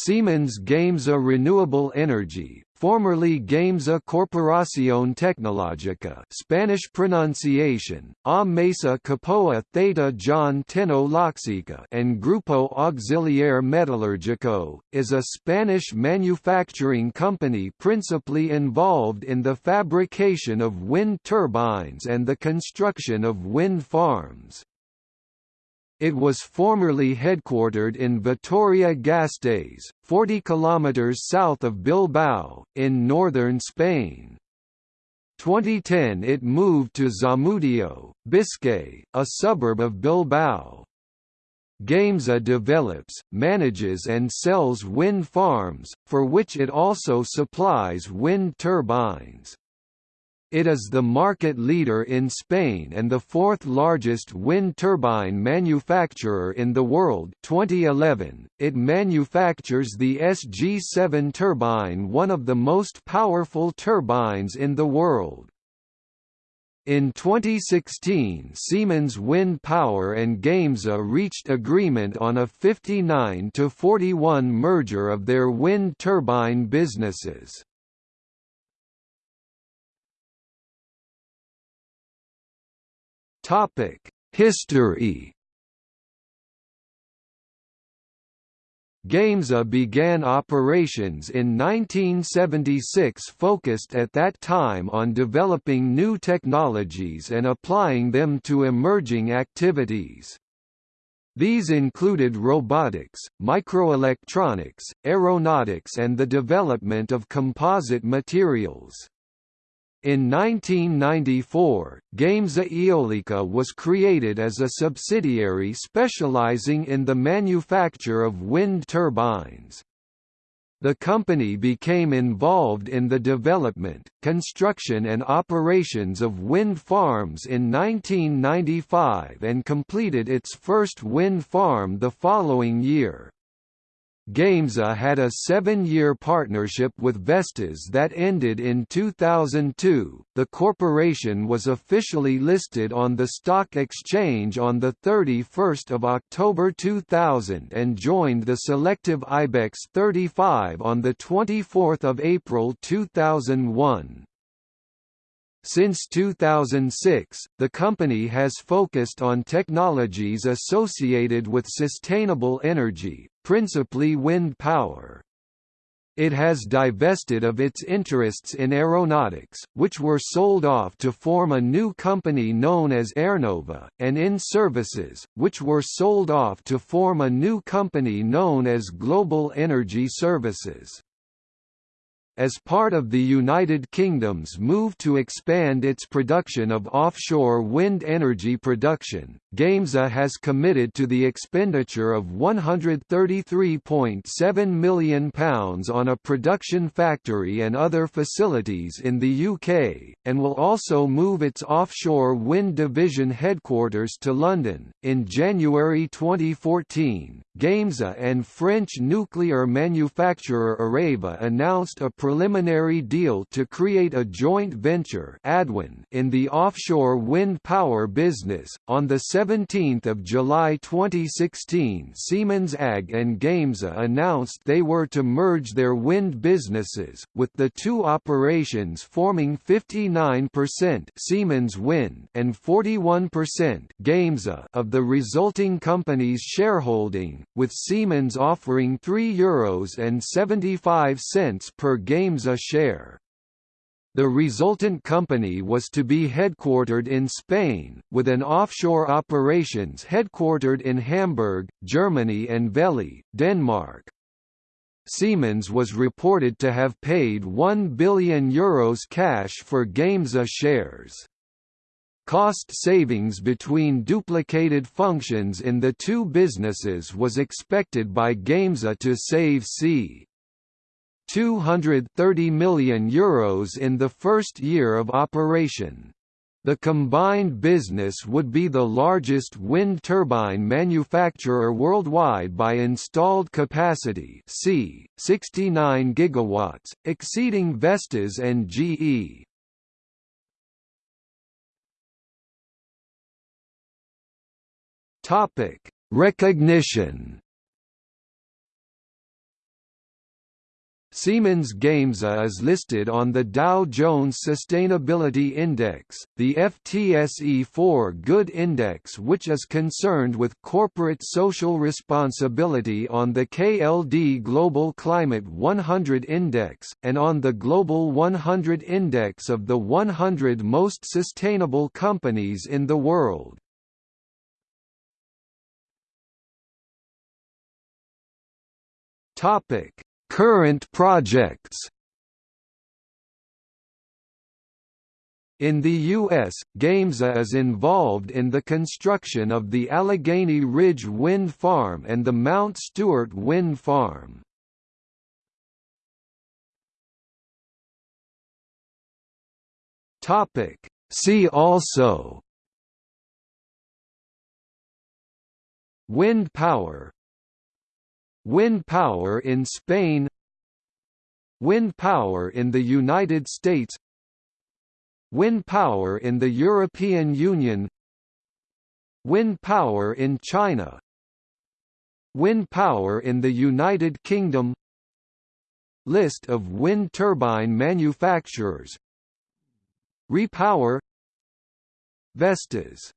Siemens Gamesa Renewable Energy, formerly Gamesa Corporación Tecnológica Spanish pronunciation, A Mesa Capoa Theta John Teno and Grupo Auxiliar Metalúrgico, is a Spanish manufacturing company principally involved in the fabrication of wind turbines and the construction of wind farms. It was formerly headquartered in Vitoria-Gasteiz, 40 km south of Bilbao, in northern Spain. 2010 it moved to Zamudio, Biscay, a suburb of Bilbao. Gamesa develops, manages and sells wind farms, for which it also supplies wind turbines. It is the market leader in Spain and the fourth largest wind turbine manufacturer in the world 2011. It manufactures the SG7 turbine one of the most powerful turbines in the world. In 2016 Siemens Wind Power and Gamesa reached agreement on a 59–41 merger of their wind turbine businesses. History Gamesa began operations in 1976 focused at that time on developing new technologies and applying them to emerging activities. These included robotics, microelectronics, aeronautics and the development of composite materials. In 1994, Gamesa Eolica was created as a subsidiary specializing in the manufacture of wind turbines. The company became involved in the development, construction and operations of wind farms in 1995 and completed its first wind farm the following year. Gamesa had a seven-year partnership with Vestas that ended in 2002. The corporation was officially listed on the stock exchange on the 31st of October 2000 and joined the selective IBEX 35 on the 24th of April 2001. Since 2006, the company has focused on technologies associated with sustainable energy, principally wind power. It has divested of its interests in aeronautics, which were sold off to form a new company known as Aernnova, and in services, which were sold off to form a new company known as Global Energy Services. As part of the United Kingdom's move to expand its production of offshore wind energy production, Gamesa has committed to the expenditure of £133.7 million on a production factory and other facilities in the UK, and will also move its offshore wind division headquarters to London. In January 2014, Gamesa and French nuclear manufacturer Areva announced a preliminary deal to create a joint venture Adwen in the offshore wind power business. On the 17th of July 2016, Siemens AG and Gamesa announced they were to merge their wind businesses, with the two operations forming 59% Siemens Wind and 41% Gamesa of the resulting company's shareholding, with Siemens offering €3.75 per Gamesa Gamesa share. The resultant company was to be headquartered in Spain, with an offshore operations headquartered in Hamburg, Germany and Vejle, Denmark. Siemens was reported to have paid €1 billion Euros cash for Gamesa shares. Cost savings between duplicated functions in the two businesses was expected by Gamesa to save c. €230 million Euros in the first year of operation. The combined business would be the largest wind turbine manufacturer worldwide by installed capacity c. 69 GW, exceeding Vestas and GE. Recognition Siemens Gamesa is listed on the Dow Jones Sustainability Index, the FTSE4Good Index which is concerned with corporate social responsibility on the KLD Global Climate 100 Index, and on the Global 100 Index of the 100 most sustainable companies in the world. Topic Current projects In the U.S., Gamesa is involved in the construction of the Allegheny Ridge Wind Farm and the Mount Stewart Wind Farm. See also Wind power Wind power in Spain Wind power in the United States Wind power in the European Union Wind power in China Wind power in the United Kingdom. List of wind turbine manufacturers. Repower. Vestas